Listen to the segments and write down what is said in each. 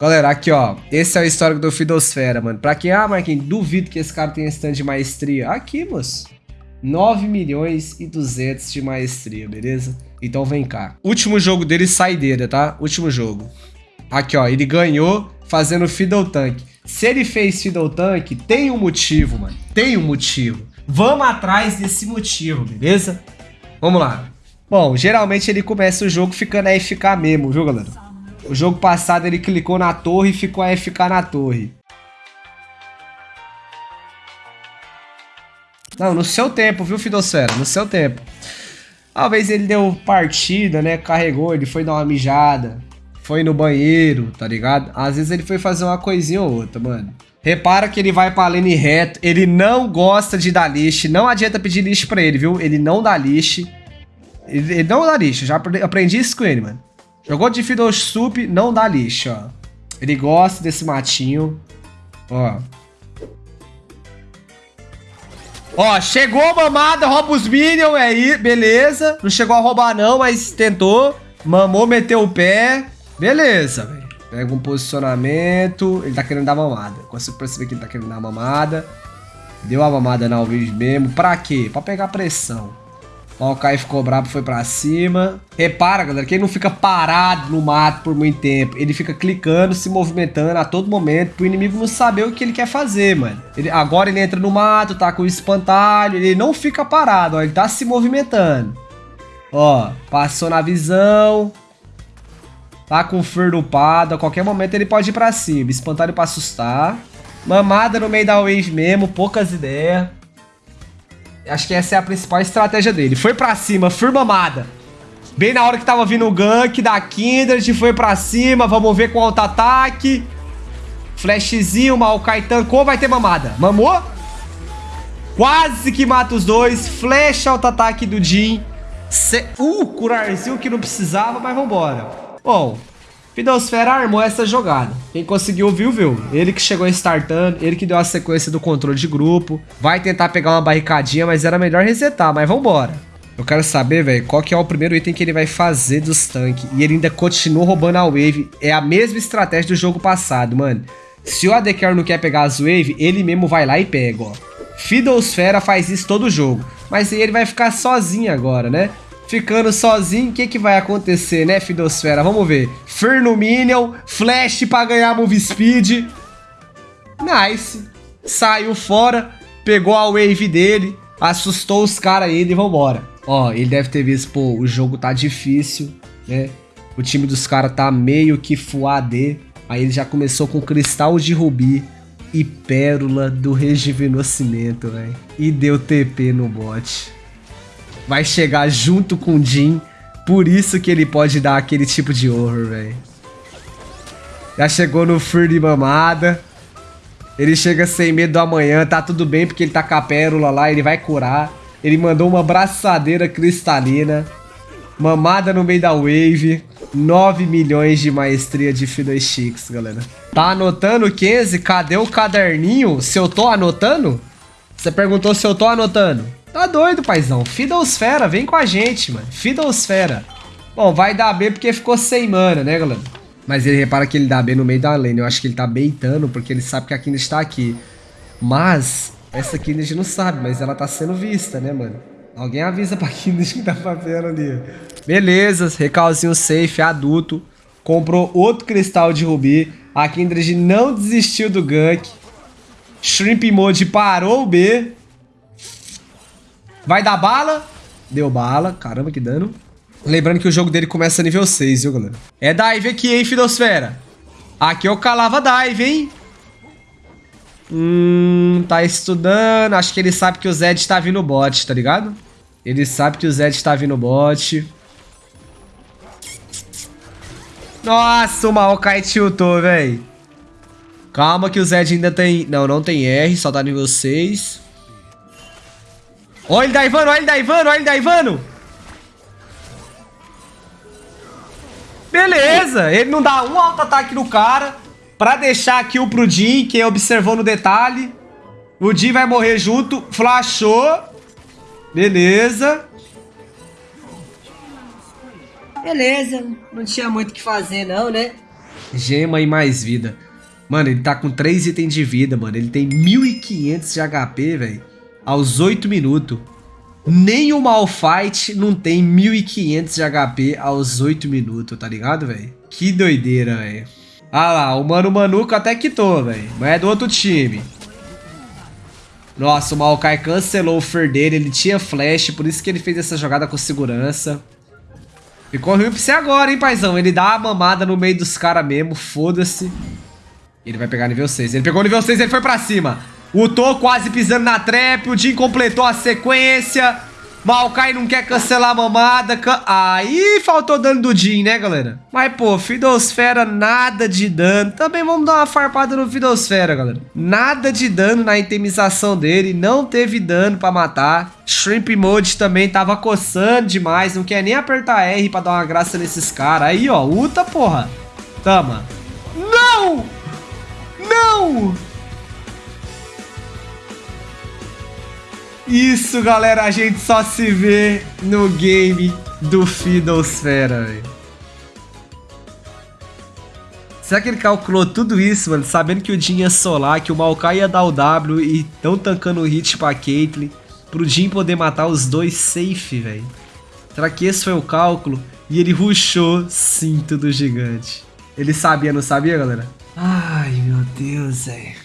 Galera, aqui ó, esse é o histórico do Fidosfera, mano. Pra quem, ah, Marquinhos, duvido que esse cara tenha stand de maestria. Aqui, moço. 9 milhões e 200 de maestria, beleza? Então vem cá. Último jogo dele, saideira, tá? Último jogo. Aqui, ó, ele ganhou fazendo Fiddle Tank. Se ele fez Fiddle Tank, tem um motivo, mano. Tem um motivo. Vamos atrás desse motivo, beleza? Vamos lá. Bom, geralmente ele começa o jogo ficando AFK mesmo, viu, galera? O jogo passado ele clicou na torre e ficou AFK na torre. Não, no seu tempo, viu, Fidosfera? No seu tempo. Talvez ele deu partida, né? Carregou, ele foi dar uma mijada. Foi no banheiro, tá ligado? Às vezes ele foi fazer uma coisinha ou outra, mano. Repara que ele vai pra lane reto. Ele não gosta de dar lixo. Não adianta pedir lixo pra ele, viu? Ele não dá lixo. Ele, ele não dá lixo. Já aprendi isso com ele, mano. Jogou de Fiddle Soup, não dá lixo, ó. Ele gosta desse matinho. Ó. Ó, chegou a mamada, rouba os minions aí, beleza. Não chegou a roubar não, mas tentou. Mamou, meteu o pé. Beleza, velho. Pega um posicionamento. Ele tá querendo dar mamada. Consigo perceber que ele tá querendo dar mamada. Deu a mamada na Alves mesmo. Pra quê? Pra pegar pressão. Ó, o Kai ficou brabo, foi pra cima. Repara, galera, que ele não fica parado no mato por muito tempo. Ele fica clicando, se movimentando a todo momento pro inimigo não saber o que ele quer fazer, mano. Ele, agora ele entra no mato, tá com o espantalho. Ele não fica parado, ó. Ele tá se movimentando. Ó, passou na visão. Tá com o fur upado. A qualquer momento ele pode ir pra cima. Espantalho pra assustar. Mamada no meio da wave mesmo, poucas ideias. Acho que essa é a principal estratégia dele. Foi pra cima, firmamada. Bem na hora que tava vindo o gank da Kindred, foi pra cima. Vamos ver com auto-ataque. Flashzinho, Maokai tancou, vai ter mamada. Mamou? Quase que mata os dois. Flash auto-ataque do Jin. Ce... Uh, curarzinho que não precisava, mas vambora. Bom, Fidosfera armou essa jogada. Quem conseguiu viu, viu. Ele que chegou startando, ele que deu a sequência do controle de grupo. Vai tentar pegar uma barricadinha, mas era melhor resetar, mas vambora. Eu quero saber, velho, qual que é o primeiro item que ele vai fazer dos tanques. E ele ainda continua roubando a wave. É a mesma estratégia do jogo passado, mano. Se o AD Carry não quer pegar as wave, ele mesmo vai lá e pega, ó. Fidosfera faz isso todo jogo. Mas aí ele vai ficar sozinho agora, né? Ficando sozinho, o que, que vai acontecer, né, Fidosfera? Vamos ver. Ferno Minion, Flash pra ganhar Move Speed. Nice. Saiu fora, pegou a wave dele, assustou os caras ainda e vambora. Ó, ele deve ter visto, pô, o jogo tá difícil, né? O time dos caras tá meio que full AD. Aí ele já começou com Cristal de Rubi e Pérola do Rejuvenescimento, velho. E deu TP no bot vai chegar junto com o Jin. Por isso que ele pode dar aquele tipo de horror, velho. Já chegou no Fury mamada. Ele chega sem medo do amanhã, tá tudo bem porque ele tá com a pérola lá, ele vai curar. Ele mandou uma braçadeira cristalina. Mamada no meio da wave. 9 milhões de maestria de Fiddlesticks, galera. Tá anotando, Kenzie? Cadê o caderninho? Se eu tô anotando? Você perguntou se eu tô anotando. Tá doido, paizão. Fidosfera, vem com a gente, mano. Fidosfera. Bom, vai dar B porque ficou sem mana, né, galera? Mas ele repara que ele dá B no meio da lane. Eu acho que ele tá beitando porque ele sabe que a Kindred está aqui. Mas, essa Kindred não sabe, mas ela tá sendo vista, né, mano? Alguém avisa pra Kindred que tá fazendo ali. Beleza, recalzinho safe, adulto. Comprou outro cristal de rubi. A Kindred não desistiu do gank. Shrimp Mode parou o B. Vai dar bala. Deu bala. Caramba, que dano. Lembrando que o jogo dele começa nível 6, viu, galera? É dive aqui, hein, Fidosfera? Aqui eu calava dive, hein? Hum, tá estudando. Acho que ele sabe que o Zed tá vindo bot, tá ligado? Ele sabe que o Zed tá vindo bot. Nossa, o Maokai tiltou, velho. Calma que o Zed ainda tem... Não, não tem R, só tá nível 6. Olha ele daivando, olha ele daivando, olha ele daivando. Beleza, ele não dá um auto-ataque no cara pra deixar aqui o pro Jin, que observou no detalhe. O Jin vai morrer junto, flashou. Beleza. Beleza, não tinha muito o que fazer não, né? Gema e mais vida. Mano, ele tá com 3 itens de vida, mano. Ele tem 1.500 de HP, velho. Aos 8 minutos. Nem o Malfight não tem 1.500 de HP aos 8 minutos, tá ligado, velho? Que doideira, velho. Ah lá, o Mano Manuco até quitou, velho. Mas é do outro time. Nossa, o Maokai cancelou o Fer dele. Ele tinha flash, por isso que ele fez essa jogada com segurança. Ficou ruim pra você agora, hein, paizão. Ele dá a mamada no meio dos caras mesmo, foda-se. Ele vai pegar nível 6. Ele pegou nível 6 ele foi pra cima. O Tô quase pisando na trap. O Jin completou a sequência. Maokai não quer cancelar a mamada. Can... Aí faltou dano do Jin, né, galera? Mas, pô, Fidosfera, nada de dano. Também vamos dar uma farpada no Fidosfera, galera. Nada de dano na itemização dele. Não teve dano pra matar. Shrimp Mode também tava coçando demais. Não quer nem apertar R pra dar uma graça nesses caras. Aí, ó, Uta, porra. Tama. Não! Não! Isso, galera, a gente só se vê no game do Fiddlesfera, velho. Será que ele calculou tudo isso, mano? Sabendo que o Jin ia solar, que o Maokai ia dar o W e tão tancando o hit pra Caitlyn. Pro Jin poder matar os dois safe, velho. Será que esse foi o cálculo? E ele rushou cinto do gigante. Ele sabia, não sabia, galera? Ai, meu Deus, velho.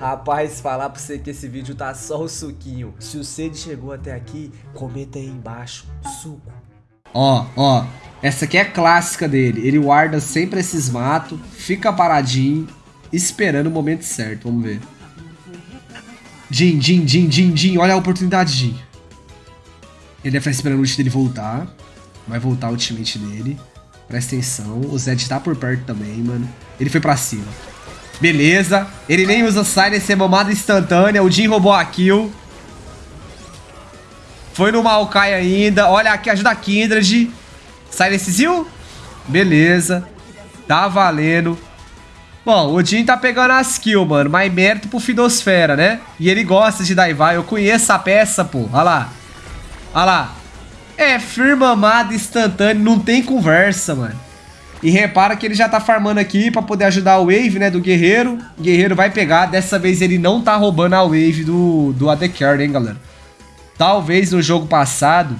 Rapaz, falar pra você que esse vídeo tá só o suquinho. Se o Cid chegou até aqui, comenta aí embaixo, suco. Ó, ó, essa aqui é clássica dele. Ele guarda sempre esses matos, fica paradinho, esperando o momento certo. Vamos ver. Jin, Jin, Jin, Jin, Jin. Olha a oportunidade, Jin. Ele deve estar esperando o ult dele voltar. Vai voltar o ultimate dele. Presta atenção. O Zed tá por perto também, mano. Ele foi pra cima. Beleza. Ele nem usa Silence, é mamada instantânea. O Jin roubou a kill. Foi no Maokai ainda. Olha aqui, ajuda a Kindred. Silencezinho? Beleza. Tá valendo. Bom, o Jin tá pegando as kills, mano. Mas mérito pro Fidosfera, né? E ele gosta de daivar. Eu conheço a peça, pô. Olha lá. Olha lá. É firma amada instantâneo. Não tem conversa, mano. E repara que ele já tá farmando aqui pra poder ajudar o wave, né, do guerreiro. O guerreiro vai pegar. Dessa vez ele não tá roubando a wave do, do AD Carry, hein, galera. Talvez no jogo passado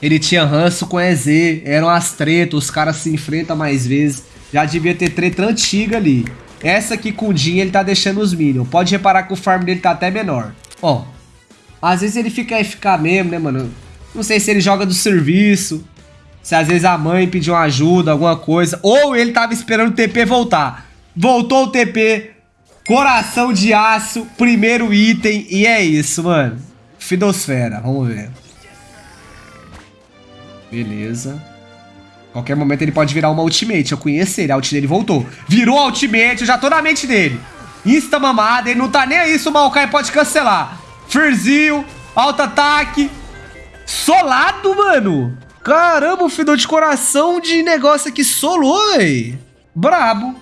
ele tinha ranço com EZ. Eram as tretas, os caras se enfrentam mais vezes. Já devia ter treta antiga ali. Essa aqui com o Jin ele tá deixando os minions. Pode reparar que o farm dele tá até menor. Ó, às vezes ele fica FK mesmo, né, mano? Não sei se ele joga do serviço. Se às vezes a mãe pediu uma ajuda, alguma coisa. Ou ele tava esperando o TP voltar. Voltou o TP. Coração de aço. Primeiro item. E é isso, mano. Fidosfera. Vamos ver. Beleza. Qualquer momento ele pode virar uma ultimate. Eu conheço ele. A ult dele voltou. Virou a ultimate. Eu já tô na mente dele. Insta mamada. Ele não tá nem aí se o Maokai pode cancelar. Firzinho. Alto ataque. Solado, mano. Caramba, o fidor de coração de negócio aqui solou, véi. Brabo.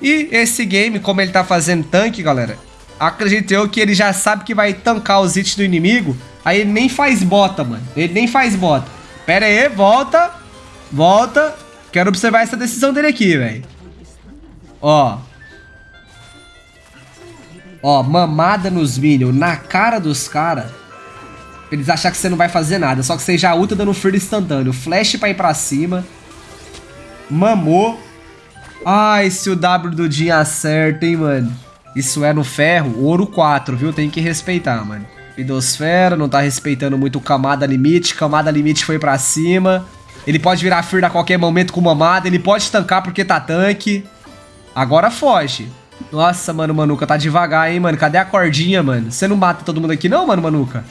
E esse game, como ele tá fazendo tanque, galera, acredito eu que ele já sabe que vai tancar os hits do inimigo. Aí ele nem faz bota, mano. Ele nem faz bota. Pera aí, volta. Volta. Quero observar essa decisão dele aqui, velho. Ó. Ó, mamada nos minions na cara dos caras. Eles acham que você não vai fazer nada. Só que você já ulta dando fear instantâneo. Flash pra ir pra cima. Mamou. Ai, se o W do Jin acerta, hein, mano. Isso é no ferro. Ouro 4, viu? Tem que respeitar, mano. Pidosfera, não tá respeitando muito camada limite. Camada limite foi pra cima. Ele pode virar Fear a qualquer momento com mamada. Ele pode tancar porque tá tanque. Agora foge. Nossa, mano, Manuca, tá devagar, hein, mano. Cadê a cordinha, mano? Você não mata todo mundo aqui não, mano, Manuca?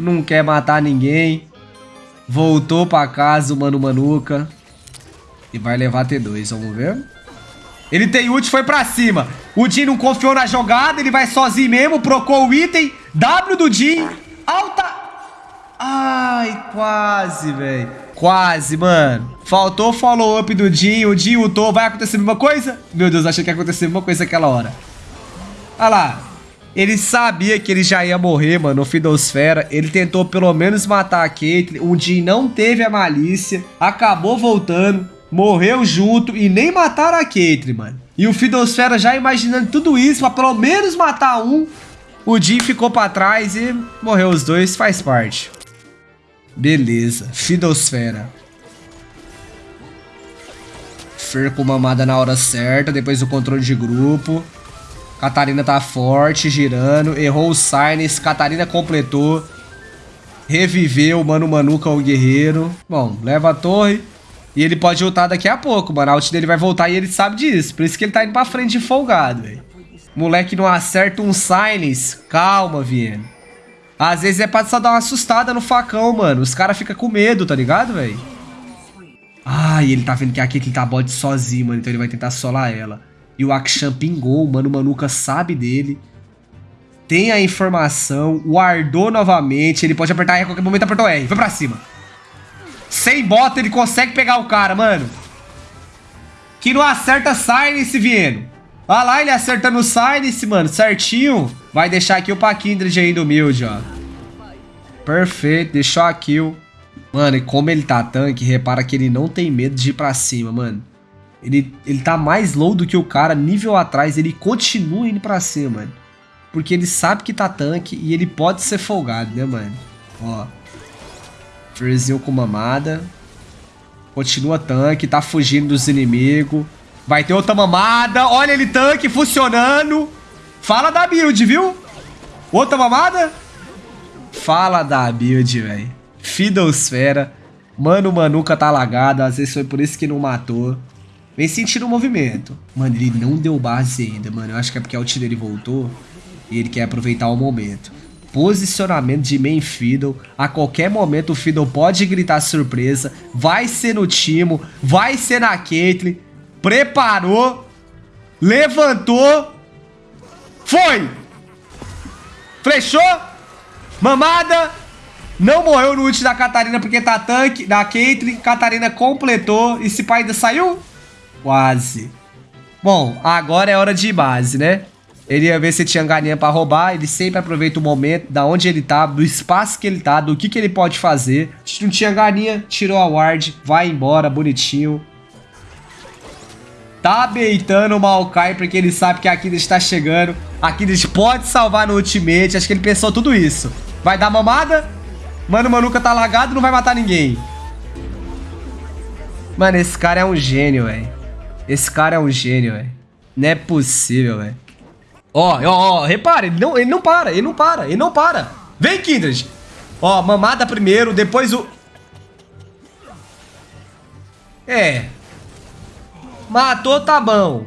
Não quer matar ninguém. Voltou pra casa o Mano Manuca. E vai levar T2, vamos ver. Ele tem ult, foi pra cima. O Jin não confiou na jogada, ele vai sozinho mesmo, procou o item. W do Jin, alta... Ai, quase, velho. Quase, mano. Faltou follow-up do Jin, o Jin ultou, vai acontecer a mesma coisa? Meu Deus, achei que ia acontecer a mesma coisa naquela hora. Olha lá. Ele sabia que ele já ia morrer, mano, no Fidosfera. Ele tentou pelo menos matar a Caitlyn. O Jin não teve a malícia. Acabou voltando. morreu junto e nem mataram a Caitlyn, mano. E o Fidosfera já imaginando tudo isso pra pelo menos matar um. O Jin ficou pra trás e morreu os dois, faz parte. Beleza, Fidosfera. Fer com mamada na hora certa, depois do controle de grupo. Catarina tá forte, girando. Errou o Sinus, Catarina completou. Reviveu, Mano Manuca o guerreiro. Bom, leva a torre. E ele pode ultar daqui a pouco, mano. A ult dele vai voltar e ele sabe disso. Por isso que ele tá indo pra frente de folgado, velho. Moleque não acerta um Silence. Calma, Vieno. Às vezes é pra só dar uma assustada no facão, mano. Os caras ficam com medo, tá ligado, velho? Ah, e ele tá vendo que aqui ele tá bot sozinho, mano. Então ele vai tentar solar ela. E o Akshan pingou, mano. O Manuka sabe dele. Tem a informação. Guardou novamente. Ele pode apertar R a qualquer momento. Apertou R. Foi pra cima. Sem bota, ele consegue pegar o cara, mano. Que não acerta Silence, Vieno. Olha lá, ele acertando o Silence, mano. Certinho. Vai deixar aqui o Paquindred ainda humilde, ó. Perfeito. Deixou a kill. Mano, e como ele tá tanque, repara que ele não tem medo de ir pra cima, mano. Ele, ele tá mais low do que o cara, nível atrás, ele continua indo pra cima, mano. Porque ele sabe que tá tanque e ele pode ser folgado, né, mano? Ó. Freezinho com mamada. Continua tanque, tá fugindo dos inimigos. Vai ter outra mamada. Olha ele tanque funcionando. Fala da build, viu? Outra mamada? Fala da build, velho. Fiddlesfera. Mano, Manuca tá lagada. Às vezes foi por isso que não matou. Vem sentindo o movimento. Mano, ele não deu base ainda, mano. Eu acho que é porque a ult dele voltou. E ele quer aproveitar o momento posicionamento de main Fiddle. A qualquer momento o Fiddle pode gritar surpresa. Vai ser no Timo, vai ser na Caitlyn. Preparou, levantou, foi! Flechou, mamada, não morreu no ult da Catarina porque tá tanque, da Caitlyn. Catarina completou. E esse pai ainda saiu? Quase. Bom, agora é hora de base, né? Ele ia ver se tinha galinha pra roubar. Ele sempre aproveita o momento, da onde ele tá, do espaço que ele tá, do que, que ele pode fazer. Se não tinha galinha, tirou a ward, vai embora, bonitinho. Tá beitando o Maokai porque ele sabe que a Aquiles está chegando. A Aquiles pode salvar no ultimate. Acho que ele pensou tudo isso. Vai dar mamada? Mano, o Manuka tá lagado não vai matar ninguém. Mano, esse cara é um gênio, velho. Esse cara é um gênio, velho. Não é possível, velho. Ó, ó, ó, repara, ele não, ele não para, ele não para, ele não para. Vem, Kindred. Ó, mamada primeiro, depois o... É. Matou, tá bom.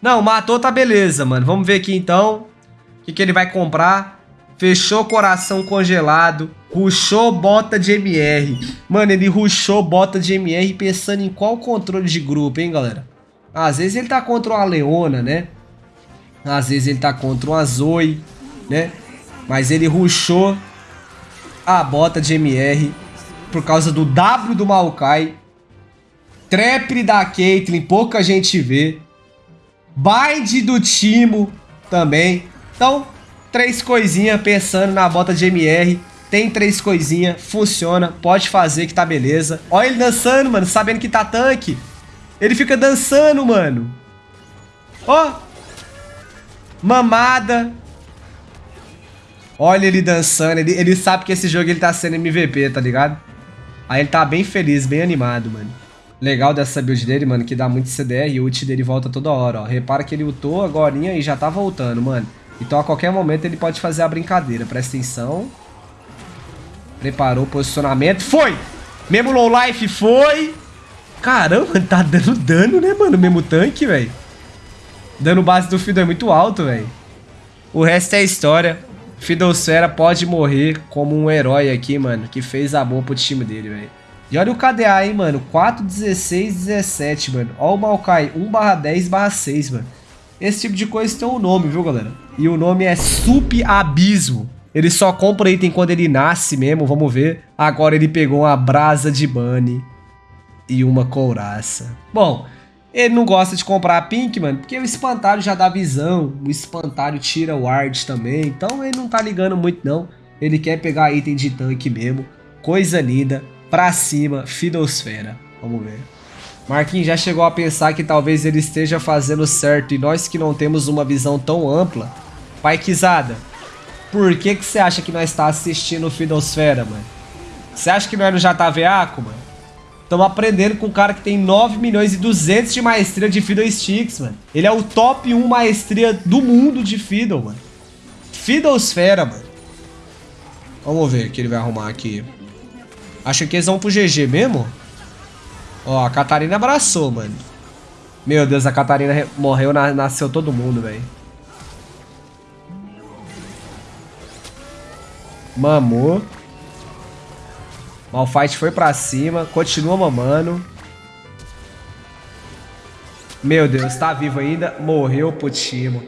Não, matou, tá beleza, mano. Vamos ver aqui, então. O que, que ele vai comprar. Fechou coração congelado. Ruxou bota de MR. Mano, ele ruxou bota de MR pensando em qual controle de grupo, hein, galera? Às vezes ele tá contra uma Leona, né? Às vezes ele tá contra uma Zoe, né? Mas ele ruxou a bota de MR por causa do W do Maokai. Trap da Caitlyn, pouca gente vê. Bind do Timo também. Então, três coisinhas pensando na bota de MR. Tem três coisinhas, funciona, pode fazer que tá beleza. Olha ele dançando, mano, sabendo que tá tanque. Ele fica dançando, mano. Ó, Mamada. Olha ele dançando. Ele, ele sabe que esse jogo ele tá sendo MVP, tá ligado? Aí ele tá bem feliz, bem animado, mano. Legal dessa build dele, mano, que dá muito CDR e o ult dele volta toda hora, ó. Repara que ele ultou agora e já tá voltando, mano. Então a qualquer momento ele pode fazer a brincadeira. Presta atenção. Preparou o posicionamento. Foi! Mesmo low life foi. Caramba, tá dando dano, né, mano? Mesmo tanque, velho. Dano base do Fiddle é muito alto, velho. O resto é história. Fiddlesfera pode morrer como um herói aqui, mano, que fez amor pro time dele, velho. E olha o KDA, hein, mano. 4, 16, 17, mano. Olha o Maokai, 1 barra 10 barra 6, mano. Esse tipo de coisa tem um nome, viu, galera? E o nome é Sup Abismo. Ele só compra item quando ele nasce mesmo, vamos ver. Agora ele pegou uma brasa de bunny e uma couraça. Bom, ele não gosta de comprar Pink, mano, porque o espantalho já dá visão, o espantalho tira ward também, então ele não tá ligando muito não. Ele quer pegar item de tanque mesmo, coisa linda, pra cima, Fidosfera. Vamos ver. Marquinhos já chegou a pensar que talvez ele esteja fazendo certo e nós que não temos uma visão tão ampla. Pai Quizada, por que que você acha que nós está assistindo o Fidosfera, mano? Você acha que não é no JVAco, mano? Estamos aprendendo com um cara que tem 9 milhões e 200 de maestria de Fiddle Sticks, mano. Ele é o top 1 maestria do mundo de Fiddle, mano. Fiddlesfera, mano. Vamos ver o que ele vai arrumar aqui. Acho que eles vão pro GG mesmo. Ó, a Catarina abraçou, mano. Meu Deus, a Catarina morreu, na nasceu todo mundo, velho. Mamou. Malfight foi pra cima, continua mamando. Meu Deus, tá vivo ainda. Morreu pro Timo.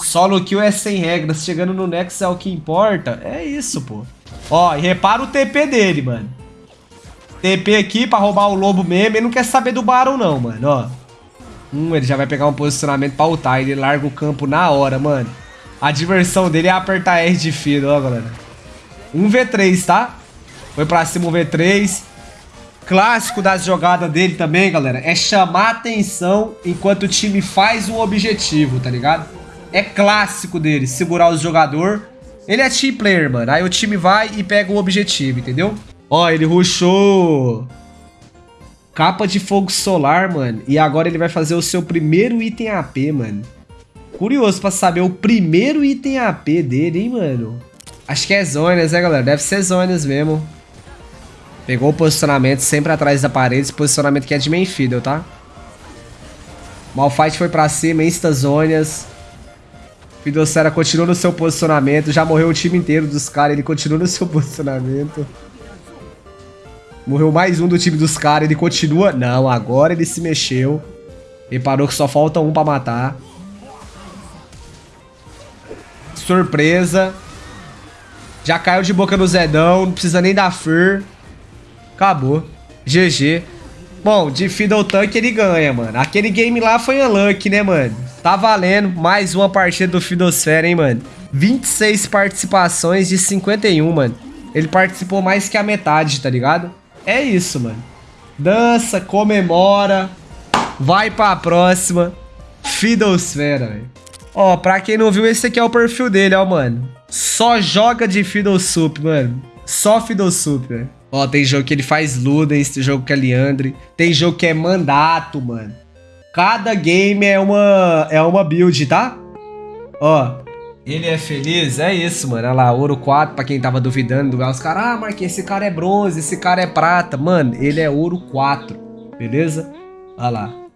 Solo kill é sem regras. Chegando no Nexus é o que importa. É isso, pô. Ó, e repara o TP dele, mano. TP aqui pra roubar o lobo mesmo. Ele não quer saber do Baron, não, mano, ó. Hum, ele já vai pegar um posicionamento pra ultar. Ele larga o campo na hora, mano. A diversão dele é apertar R de fio, ó, galera. 1v3, tá? Foi pra cima o V3. Clássico das jogadas dele também, galera, é chamar atenção enquanto o time faz um objetivo, tá ligado? É clássico dele, segurar os jogadores. Ele é team player, mano. Aí o time vai e pega o objetivo, entendeu? Ó, ele rushou capa de fogo solar, mano. E agora ele vai fazer o seu primeiro item AP, mano. Curioso pra saber o primeiro item AP dele, hein, mano. Acho que é Zonas, né, galera? Deve ser Zonas mesmo. Pegou o posicionamento sempre atrás da parede. Esse posicionamento que é de main fiddle, tá? Malfight foi pra cima, insta Zonas. Fidocera continua no seu posicionamento. Já morreu o time inteiro dos caras. Ele continua no seu posicionamento. Morreu mais um do time dos caras, ele continua... Não, agora ele se mexeu. Reparou que só falta um pra matar. Surpresa. Já caiu de boca no Zedão, não precisa nem dar fur. Acabou. GG. Bom, de Fiddle Tank ele ganha, mano. Aquele game lá foi unlucky, né, mano? Tá valendo mais uma partida do Fidosfera, hein, mano? 26 participações de 51, mano. Ele participou mais que a metade, tá ligado? É isso, mano. Dança, comemora, vai pra próxima. Fiddlesfera, velho. Ó, pra quem não viu, esse aqui é o perfil dele, ó, mano. Só joga de Fiddlesup, mano. Só Fiddlesup, velho. Ó, tem jogo que ele faz Ludens, tem jogo que é Leandre. Tem jogo que é Mandato, mano. Cada game é uma, é uma build, tá? Ó, ele é feliz? É isso, mano. Olha lá, ouro 4, pra quem tava duvidando. Os caras, ah, Marquinhos, esse cara é bronze, esse cara é prata. Mano, ele é ouro 4, beleza? Olha lá.